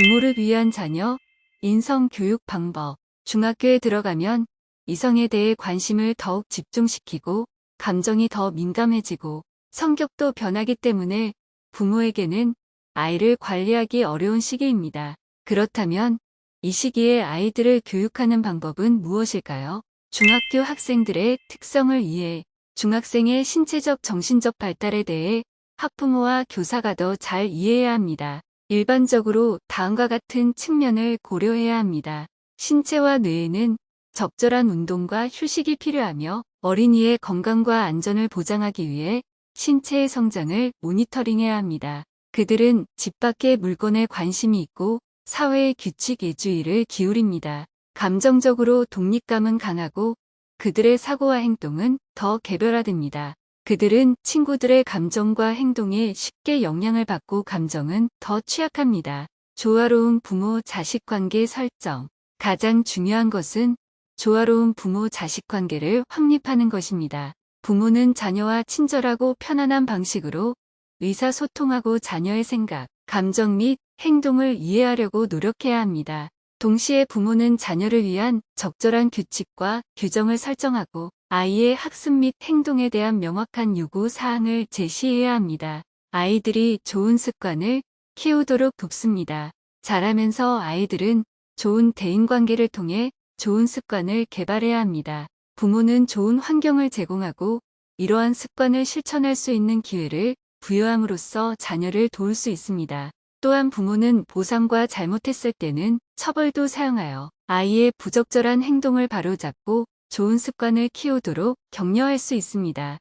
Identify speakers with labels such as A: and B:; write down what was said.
A: 부모를 위한 자녀, 인성 교육 방법. 중학교에 들어가면 이성에 대해 관심을 더욱 집중시키고 감정이 더 민감해지고 성격도 변하기 때문에 부모에게는 아이를 관리하기 어려운 시기입니다. 그렇다면 이 시기에 아이들을 교육하는 방법은 무엇일까요? 중학교 학생들의 특성을 이해, 중학생의 신체적 정신적 발달에 대해 학부모와 교사가 더 잘 이해해야 합니다. 일반적으로 다음과 같은 측면을 고려해야 합니다. 신체와 뇌에는 적절한 운동과 휴식이 필요하며 어린이의 건강과 안전을 보장하기 위해 신체의 성장을 모니터링해야 합니다. 그들은 집 밖의 물건에 관심이 있고 사회의 규칙 예주의를 기울입니다. 감정적으로 독립감은 강하고 그들의 사고와 행동은 더 개별화됩니다. 그들은 친구들의 감정과 행동에 쉽게 영향을 받고 감정은 더 취약합니다. 조화로운 부모-자식 관계 설정 가장 중요한 것은 조화로운 부모-자식 관계를 확립하는 것입니다. 부모는 자녀와 친절하고 편안한 방식으로 의사소통하고 자녀의 생각, 감정 및 행동을 이해하려고 노력해야 합니다. 동시에 부모는 자녀를 위한 적절한 규칙과 규정을 설정하고 아이의 학습 및 행동에 대한 명확한 요구 사항을 제시해야 합니다. 아이들이 좋은 습관을 키우도록 돕습니다. 자라면서 아이들은 좋은 대인관계를 통해 좋은 습관을 개발해야 합니다. 부모는 좋은 환경을 제공하고 이러한 습관을 실천할 수 있는 기회를 부여함으로써 자녀를 도울 수 있습니다. 또한 부모는 보상과 잘못했을 때는 처벌도 사용하여 아이의 부적절한 행동을 바로잡고 좋은 습관을 키우도록 격려할 수 있습니다.